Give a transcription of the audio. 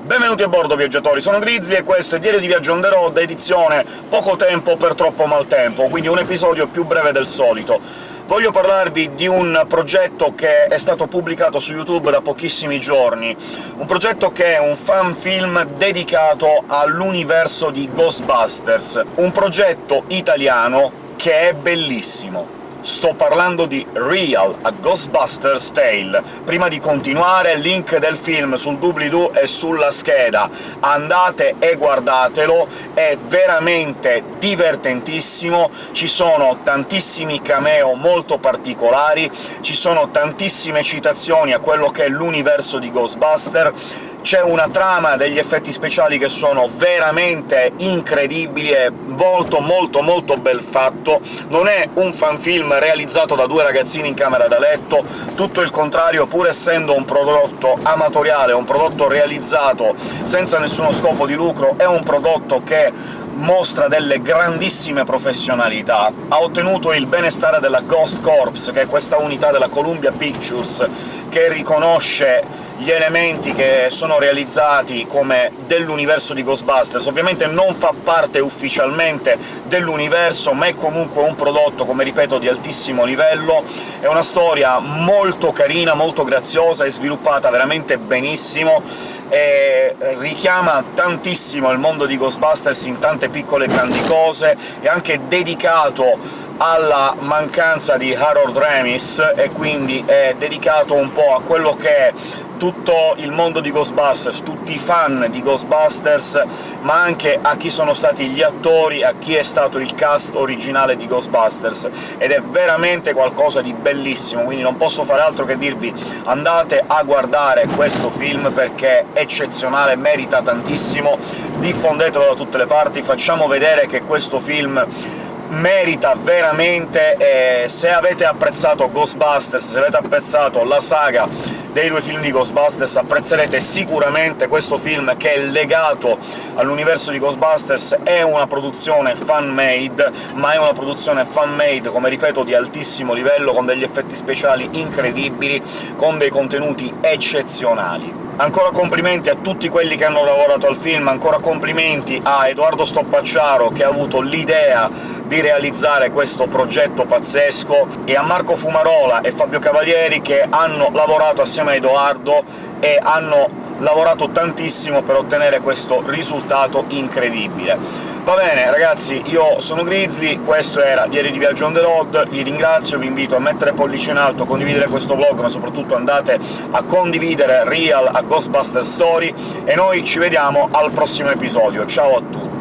Benvenuti a bordo, viaggiatori! Sono Grizzly e questo è Diario di Viaggio on the road, edizione poco tempo per troppo maltempo, quindi un episodio più breve del solito. Voglio parlarvi di un progetto che è stato pubblicato su YouTube da pochissimi giorni, un progetto che è un fan film dedicato all'universo di Ghostbusters, un progetto italiano che è bellissimo. Sto parlando di Real, a Ghostbusters Tale. Prima di continuare, link del film sul doobly-doo e sulla scheda. Andate e guardatelo, è veramente divertentissimo, ci sono tantissimi cameo molto particolari, ci sono tantissime citazioni a quello che è l'universo di Ghostbuster, c'è una trama degli effetti speciali che sono veramente incredibili, è molto molto molto bel fatto, non è un fanfilm realizzato da due ragazzini in camera da letto, tutto il contrario, pur essendo un prodotto amatoriale, un prodotto realizzato senza nessuno scopo di lucro, è un prodotto che mostra delle grandissime professionalità, ha ottenuto il benestare della Ghost Corps, che è questa unità della Columbia Pictures che riconosce gli elementi che sono realizzati come dell'universo di Ghostbusters. Ovviamente non fa parte ufficialmente dell'universo, ma è comunque un prodotto, come ripeto, di altissimo livello. È una storia molto carina, molto graziosa, è sviluppata veramente benissimo, e richiama tantissimo il mondo di Ghostbusters in tante piccole e grandi cose, è anche dedicato alla mancanza di Harold Ramis, e quindi è dedicato un po' a quello che è tutto il mondo di Ghostbusters, tutti i fan di Ghostbusters, ma anche a chi sono stati gli attori, a chi è stato il cast originale di Ghostbusters, ed è veramente qualcosa di bellissimo, quindi non posso fare altro che dirvi andate a guardare questo film perché è eccezionale, merita tantissimo, diffondetelo da tutte le parti, facciamo vedere che questo film merita veramente, e se avete apprezzato Ghostbusters, se avete apprezzato la saga dei due film di Ghostbusters apprezzerete sicuramente questo film che è legato all'universo di Ghostbusters, è una produzione fan-made, ma è una produzione fan-made, come ripeto, di altissimo livello, con degli effetti speciali incredibili, con dei contenuti eccezionali. Ancora complimenti a tutti quelli che hanno lavorato al film, ancora complimenti a Edoardo Stoppacciaro, che ha avuto l'idea di realizzare questo progetto pazzesco, e a Marco Fumarola e Fabio Cavalieri, che hanno lavorato assieme a Edoardo e hanno lavorato tantissimo per ottenere questo risultato incredibile. Va bene, ragazzi, io sono Grizzly, questo era Diario di Viaggio on the road, vi ringrazio, vi invito a mettere pollice in alto, a condividere questo vlog, ma soprattutto andate a condividere Real a Ghostbuster Story, e noi ci vediamo al prossimo episodio. Ciao a tutti!